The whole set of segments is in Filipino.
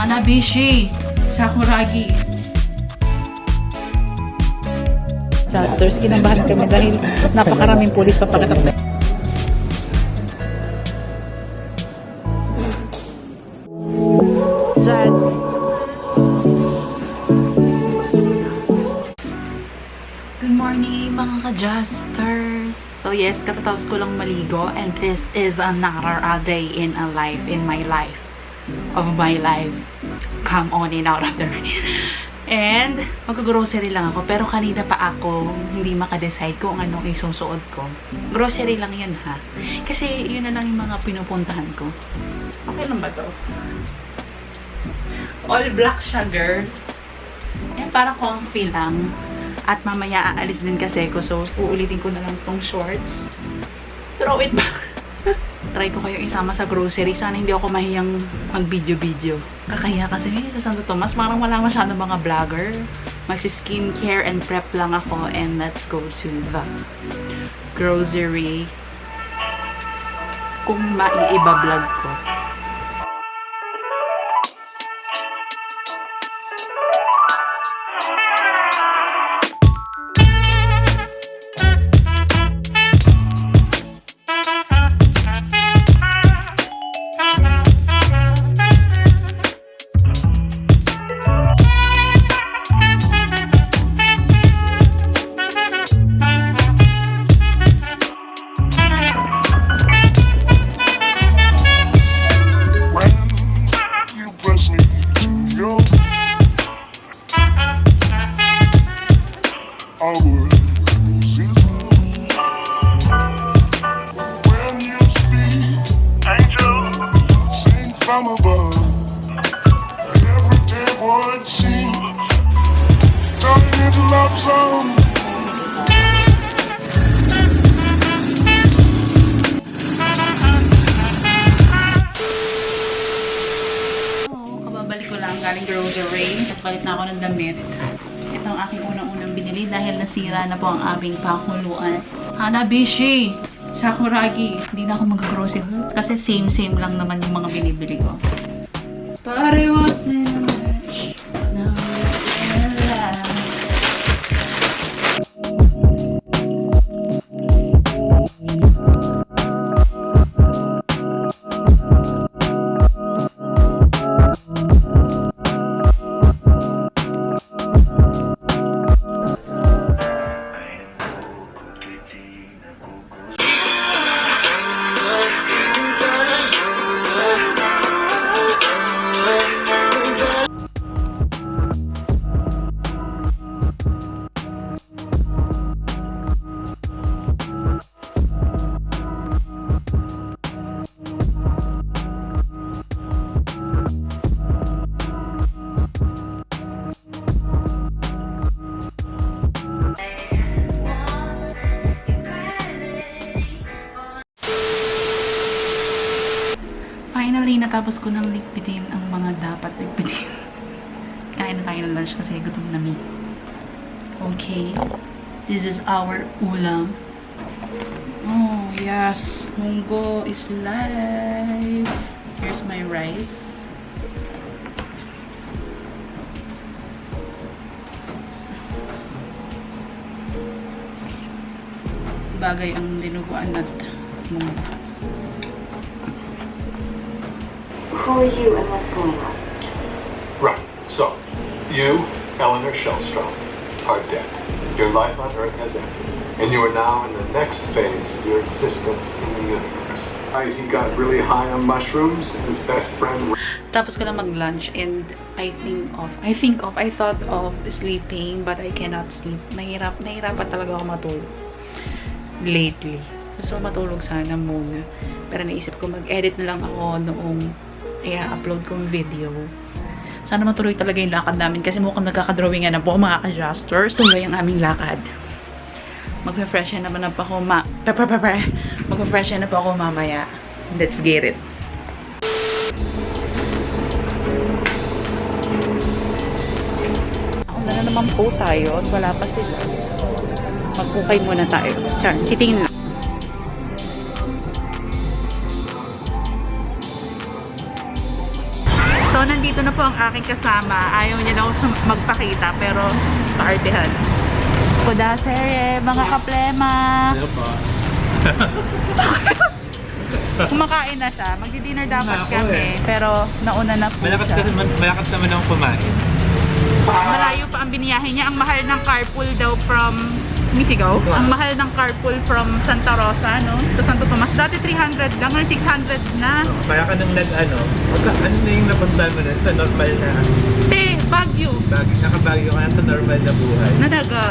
Hanabishi, Sakuragi. Disasters, kinabahan kami dahil napakaraming pulis papakatap sa Zaz. Good morning mga ka-Justers! So yes, katatapos ko lang maligo and this is another a day in a life, in my life, of my life. Come on in out of the. And mag-grocery lang ako pero kanina pa ako hindi makadecide kung anong isusuot ko. Grocery lang yun ha. Kasi yun na lang yung mga pinupuntahan ko. Okay lang ba to? All black siya, girl. Eh, para comfy lang. At mamaya aalis din kasi ko. So, uulitin ko na lang tong shorts. Throw it back. Try ko kayo isama sa grocery. Sana hindi ako mahiyang mag-video-video. Kakaya kasi eh, sa Santo Tomas, parang wala masyado mga vlogger. Magsi-skincare and prep lang ako. And let's go to the grocery. Kung maiiba-vlog ko. Song. Oo, kababalik ko lang galing grocery. Nagpalit na ako ng damit. Ito ang aking unang-unang binili dahil nasira na po ang aming pakuluan. Hanabishi! Sakuragi! Hindi na ako mag-grocery kasi same-same lang naman yung mga binibili ko. Parehas Natapos ko nang ligpitin ang mga dapat ligpitin. Kain na tayo lunch kasi gutom na mi. Okay. This is our ulam. Oh, yes. Munggo is live. Here's my rice. Bagay ang dinuguan at munggo. Who are you and what's going on? Right. So, you, Eleanor Shellstrom, are dead. Your life on Earth has ended, and you are now in the next phase of your existence in the universe. Right, he got really high on mushrooms, and his best friend Tapos ko lang mag-lunch and I think of, I think of, I thought of sleeping but I cannot sleep. Nahirap, nahirapan talaga ako matulog. Lately. Gusto ko matulog sana muna. Pero naisip ko mag-edit na lang ako noong i-upload kong video. Sana matuloy talaga yung lakad namin kasi mukhang nagkakadrawingan na po mga ka-justers. Tuloy ang aming lakad. Mag-refresh na naman na po ako ma... Mag-refresh na po ako mamaya. Let's get it. Ako na naman po tayo wala pa sila. Magpukay muna tayo. Titingin lang. Nandito na po ang aking kasama. Ayaw niya daw sum- magpakita, pero kaartehan. Kuda sere, mga kaplema. Kumakain na siya. Magdi-dinner dapat Ako kami. Pero nauna na po Malakas siya. naman, malakas naman ang kumain. Malayo pa ang biniyahe niya. Ang mahal ng carpool daw from Misigaw. Ang mahal ng carpool from Santa Rosa, no? To Santo Tomas. Dati 300 lang, or 600 na. Kaya ka nang nag ano, ano na yung napunta mo na sa normal na Te, Baguio. bagay, nakabagyo ka na sa normal na buhay. Nadaga.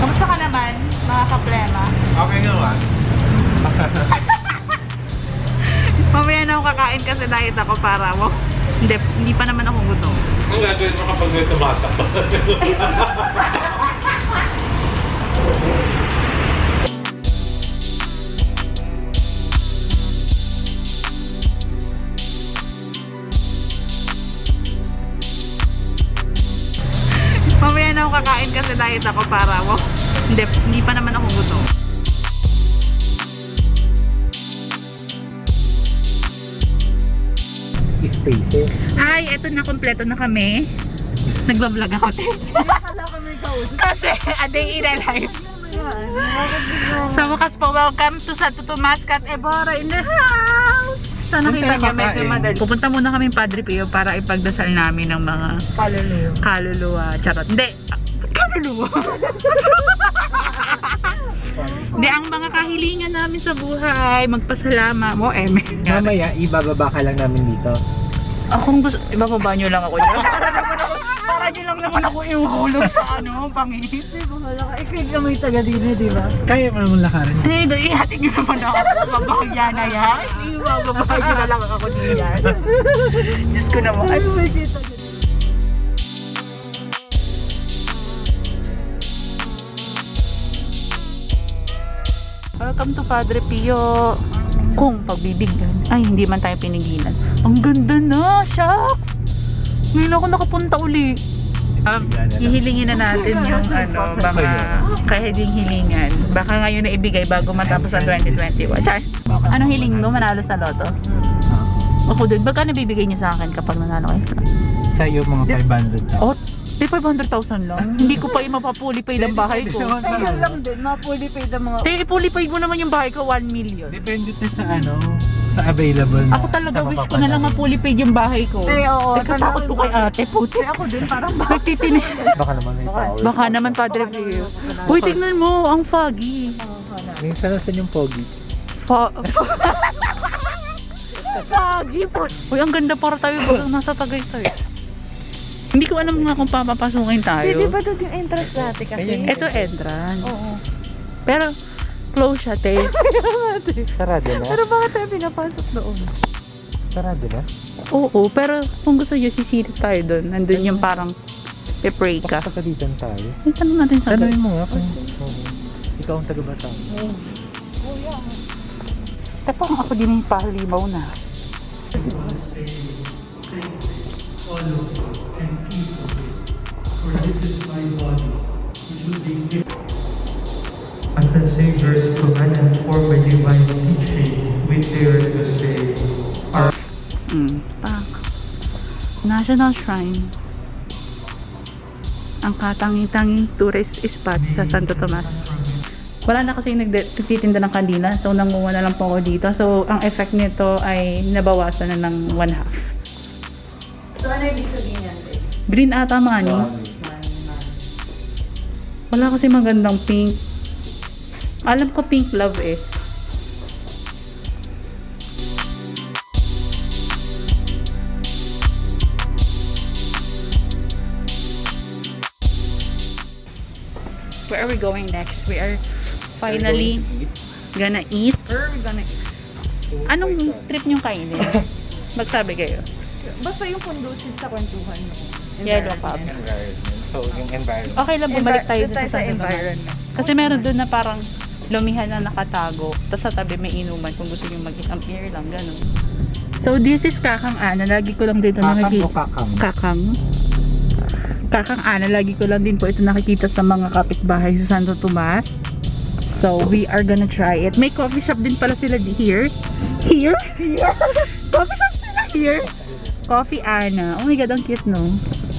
Kamusta ka naman, mga kaplema? Okay nga ba? Mamaya na ako kakain kasi diet ako para mo. Hindi, hindi pa naman ako gutom. Ang gagawin mo kapag may tumatak na, kompleto na kami. Nagbablog ako. Kasi, a day in a life. Sa wakas po, welcome to Santo Tomas Cat Ebora in the house! Sana Punta kita na niyo medyo madali. Pupunta muna kami Padre Pio para ipagdasal namin ng mga Kaluluwa. kaluluwa. Charot. Hindi. Kaluluwa. Hindi, ang mga kahilingan namin sa buhay, magpasalamat mo, Eme. Mamaya, ibababa ka lang namin dito. Akong gusto, ibababa nyo lang ako dyan. para nyo lang naman ako ihulog sa ano, pangit. Ikaw na may taga din di ba? Kaya mo naman lakaran. Hindi, hey, ihatid nyo naman ako sa babahagya na yan. Hindi, bababa nyo na lang ako diyan. Diyos ko naman. Ay, Welcome to Padre Pio. Kung pagbibigyan. Ay, hindi man tayo pinigilan. Ang ganda na! Shucks! Ngayon ako nakapunta uli. Um, hihilingin na natin yung ano, baka kaya ding hilingan. Baka ngayon na ibigay bago matapos ang 2021. Char, anong hiling mo? Manalo sa loto? Ako din. Baka nabibigay niyo sa akin kapag nanalo kayo? Sa iyo, mga 500 na. Oh, 500,000 lang. Hindi ko pa imapapulipay ng bahay ko. Ayun lang din, mapuli pa yung mga... Tayo ipulipay mo naman yung bahay ko, 1 million. Depende to sa ano, sa available na. Ako talaga sa wish ko na lang mapulipay yung bahay ko. Eh, oo. Ay, katakot ko kay ate, puti. Ako din, parang Nagtitinig. Baka naman may tao. Baka naman, Padre Pio. Uy, tignan mo, ang foggy. Minsan nasan yung pogi. Fo- foggy po. Uy, ang ganda para tayo bagang nasa Tagaytay. Hindi ko alam nga kung papapasukin tayo. Hindi ba doon yung entrance dati kasi? Ito entrance. Oo. Pero, close siya, te. Sarado na? Pero bakit tayo pinapasok doon? Sarado na? Oo, pero kung gusto nyo, sisilip tayo doon. Nandun yung parang pe-pray ka. Pakapagalitan tayo. Ay, tanong natin sa Tanungin mo nga kung oo. ikaw ang taga-batang. Tapos ako din yung pahalimaw na. At the Savior's command and for my divine teaching, we dare to say, Our Mm, pak. National Shrine. Ang katangi-tangi tourist spot sa Santo Tomas. Wala na kasi nagtitinda ng kandila, so nanguha na lang po ako dito. So, ang effect nito ay nabawasan na ng one half. So ano ibig sabihin yan? Green ata mani. Wala kasi magandang pink. Alam ko pink love eh. Where are we going next? We are finally gonna eat. Where are we gonna eat? Anong trip niyong kainin? Magsabi kayo. Basta yung conducive sa kwentuhan mo. Yellow Cab. Environment. So, yung environment. Okay lang bumalik tayo Doon sa Santo Tomas. environment. Kasi meron doon na parang lumihan na nakatago. Tapos sa tabi may inuman kung gusto nyo mag-isang beer lang, ganun. So this is Kakang Ana. Lagi ko lang dito Kakang nakikita. o kakang? Kakang. Kakang Ana. Lagi ko lang din po ito nakikita sa mga kapitbahay sa Santo Tomas. So we are gonna try it. May coffee shop din pala sila di- here. Here? Here? coffee shop sila here. Coffee Ana. Oh my God, ang cute, no?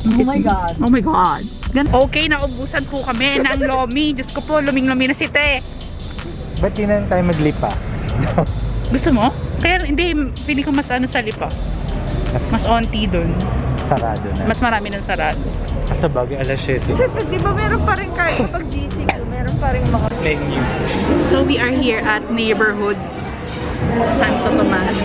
Oh my God. Oh my God. Gan- okay, naubusan po kami ng lomi. Diyos ko po, luming-lumi na si Te. Ba't di na tayo maglipa? Gusto mo? Kaya hindi, pili ko mas ano sa lipa. Mas onti dun. Sarado na. Mas marami ng sarado. Sa bagay, alas 7. Di ba meron pa rin kahit pag GC ko, meron pa rin mga Menu. So we are here at neighborhood Santo Tomas.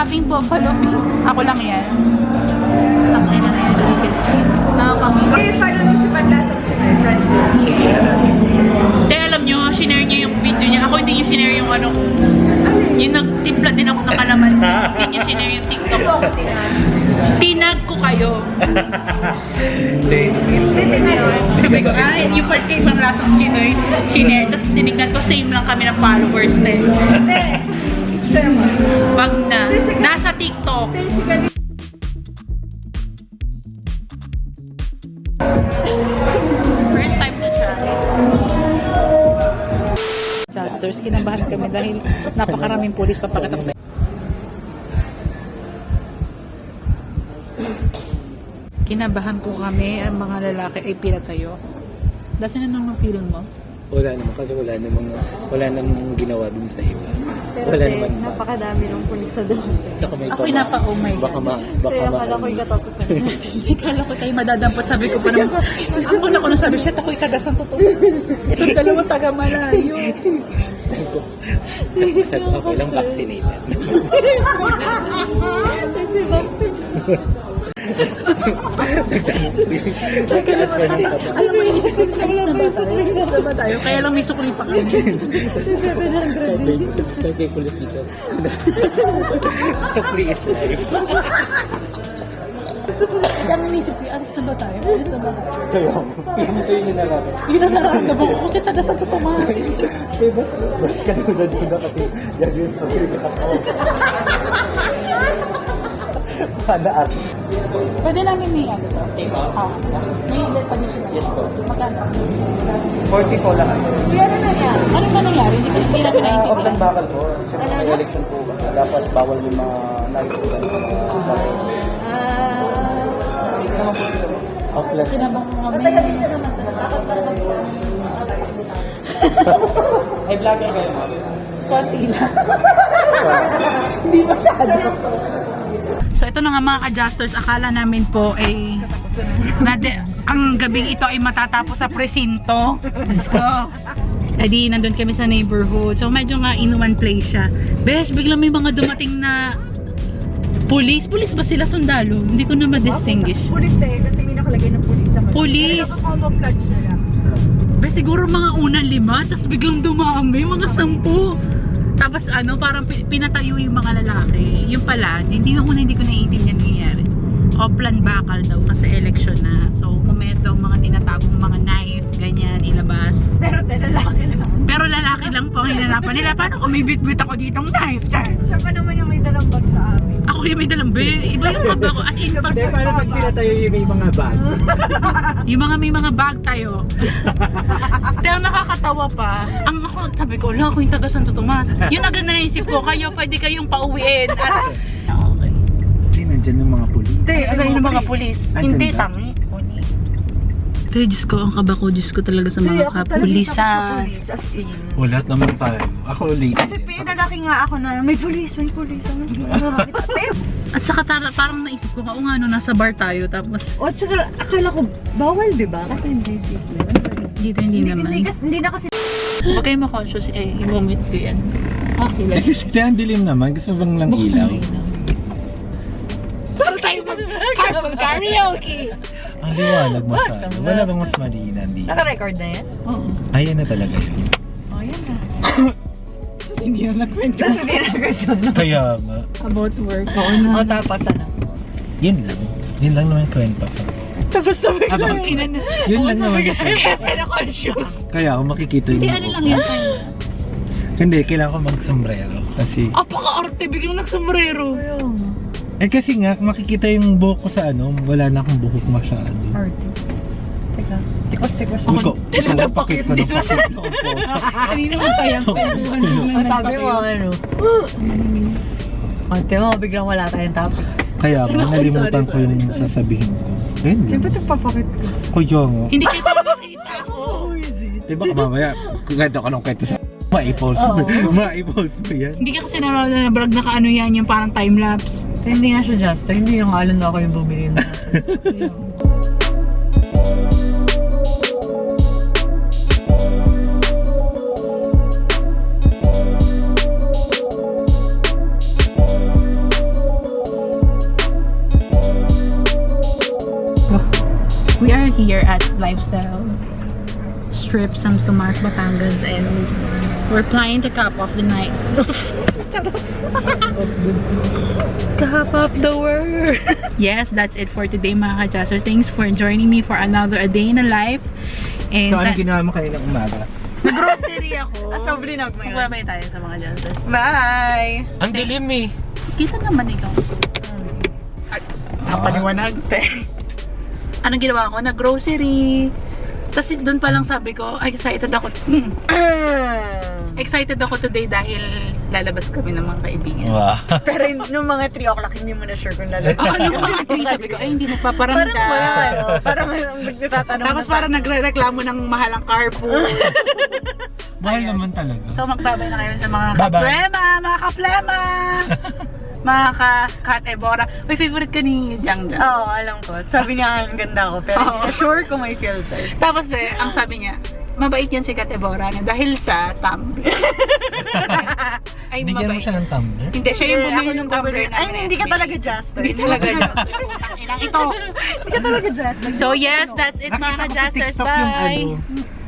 Having buffalo mix. Ako lang yan. Tapos na na yan. Chicken skin. Nakakamiss. Eh, paano nung si Paglasang Chinoy, friends? Hindi, alam nyo, shinare niya yung video niya. Ako hindi niyo shinare yung ano. Yung nagtimpla din ako ng kalaman. hindi niyo shinare yung TikTok ko. Tinag ko kayo. Sabi ko, ah, yung part kay ibang lasang chinoy, shinare. Tapos tinignan ko, same lang kami ng followers din. Hindi. Sherman. Wag na. Nasa TikTok. First time to try. Adjusters, kinabahan kami dahil napakaraming pulis papakita ko sa Kinabahan po kami, ang mga lalaki ay pinatayo. Dasi na nang feeling mo? Wala naman kasi wala namang wala namang ginawa dun sa iba. Pero Wala naman ba? napakadami ng pulis sa doon. Tsaka may Ako'y napa, oh my Baka God. ma, baka Kaya ma. akala ko'y katapusan. Hindi kala ko tayo madadampot. Sabi ko pa naman, ako na ko na sabi, shit, ako'y taga Santo Tomas. Itong dalawa taga Malayo. Sabi ko, okay lang vaccinated. Kasi vaccine. Alam mo, inisip ko, alis na ba tayo? Ba tayo? Kaya lang may sukli pa kami. Kaya kay kulit dito. Sa free is life. Kaya lang inisip ko, alis na ba tayo? Alis na ba tayo? Kaya, yun na lang. Yun ang nararamdaman ko kasi taga Santo Tomas. Eh, bas, bas ka na duda kasi gagawin pa rin at. Pwede namin may ano to? Ah, may additional. Yes po. Magkano? 40 po lahat. Kaya ano nangyari? Ano ba nangyari? Hindi, ko- hindi namin Uh, off and bakal po. Siyempre sa election po kasi dapat bawal yung mga nakikita sa mga bakal. Offline. Kinabang ko kami. Ay, vlogger kayo ma'am. Konti lang. Hindi masyado. So ito na nga mga adjusters, akala namin po ay na de, ang gabing ito ay matatapos sa presinto. So, edi nandun kami sa neighborhood. So medyo nga in one place siya. Bes, biglang may mga dumating na police. Police ba sila sundalo? Hindi ko na ma-distinguish. Pulis eh, kasi may nakalagay ng pulis sa Police. Pero na siguro mga unang lima, tapos biglang dumami, mga sampu. Ano, parang pi- pinatayo yung mga lalaki. Yung pala, hindi na hindi ko naiintindihan nangyayari. Oplan bakal daw kasi election na. So, kumet daw mga tinatagong mga knife, ganyan, ilabas. Pero lalaki lang. Pero lalaki lang po ang hinanapan nila. Paano kung may bit-bit ako ditong knife? Char. Siya pa naman yung may dalang bag sa amin. Ako yung may dalambe. Iba yung mga bag ko. As in, pag, Hindi, paano pag pinatayo yung may mga bag? yung mga may mga bag tayo. Pero nakakatawa pa. Ang ako, sabi ko, wala ako yung taga Santo Tomas. Yun agad na naisip ko, kayo pwede kayong pauwiin. At, Hindi, nandyan yung mga pulis. Hindi, ano yung mga pulis? Hindi, tangi. Pero Diyos ko, ang kaba ko, Diyos ko talaga sa mga kapulisan. Police, as in. Wala naman tayo. Ako late. Kasi pinalaki nga ako na may pulis, may pulis. Ano, At saka tara, parang naisip ko, oo nga, no, nasa bar tayo. Tapos, O, tsaka akala ko, bawal, di ba? Kasi hindi secret. dito hindi Hindi, naman. hindi, kasi- hindi na kasi Huwag kayo ma-conscious, eh, i-vomit ko yan. Okay lang. Hindi, ang dilim naman. Gusto bang lang ilaw? Para tayo mag-karaoke. Ang liwanag masyado. Wala bang mas malina dito? Naka-record na yan? Oo. Ayan na talaga yun. Oh, yan na. Hindi yan nagkwento. Tapos hindi na. Kaya nga. About work. Oo na. O, tapos ano? Yun lang. Yun lang naman kwento ko. Tapos Aba, Ina na. yun lang naman yung kwento. kasi na-conscious. Kaya ako makikita Hindi, yung ano lang ko. yan tayo. Hindi, kailangan ko mag-sombrero. Kasi, Apaka-arte, biglang nagsombrero. Eh kasi nga, makikita yung buhok ko sa ano, wala na akong buhok masyado. Arte. Teka. Tikos, tikos. Uy ko, ito, pakit ko na pakit ko. Kanina masayang kwentuhan Ang sabi mo, ano? Ate mo, biglang wala tayong topic. Kaya nga, nalimutan ko yung sasabihin ko. Eh, Di ba hindi. ito papakit ko? Kuya nga. Hindi kita makita ko. Di ba mamaya, kaganda ka nung kwento sa ma-i-post mo. Ma-i-post mo yan. Hindi ka kasi nanonood na vlog na kaano yan, yung parang time-lapse. Hindi nga siya just. Hindi yung alam na ako yung bumili na. We are here at Lifestyle Strip San Tomas, Batangas and we're planning to cap off the night. cap off the world! yes, that's it for today mga ka-Jazzers. Thanks for joining me for another a day in a life. And So, ano that- ginawa mo kanina umaga? nag-grocery ako. Ah, so, blinog mo yun. Tayo sa mga Jazzers. Bye! Ang dilim eh. Kita naman ikaw. Napaliwanag, te. Anong ginawa ko? Nag-grocery. Tapos doon pa lang sabi ko, ay, excited ako. Excited ako today dahil lalabas kami ng mga kaibigan. Wow. Pero nung mga 3 o'clock, hindi mo na sure kung lalabas. Oh, ano mga three, sabi ko, ay, hindi nagpaparamdam. Parang wala, ano, parang ang nagtatanong Tapos na parang nagre-reklamo ng mahalang carpool. Mahal naman talaga. so, magbabay na kayo sa mga kaplema, mga kaplema! mga ka-kat Ebora. May favorite ka ni Jang Jang. Oo, alam ko. Sabi niya, ang ganda ko. Pero hindi Oo. siya sure kung may filter. Tapos eh, ang sabi niya, mabait yan si Kat Ebora na dahil sa Tumblr. ay, Bigyan mo mabait. siya ng tumbler? Hindi, siya yung bumili ng bumili. namin. Ay, hindi ka talaga just. Hindi talaga inang ito. Hindi ka talaga just. So yes, that's it mga yung Bye! ano,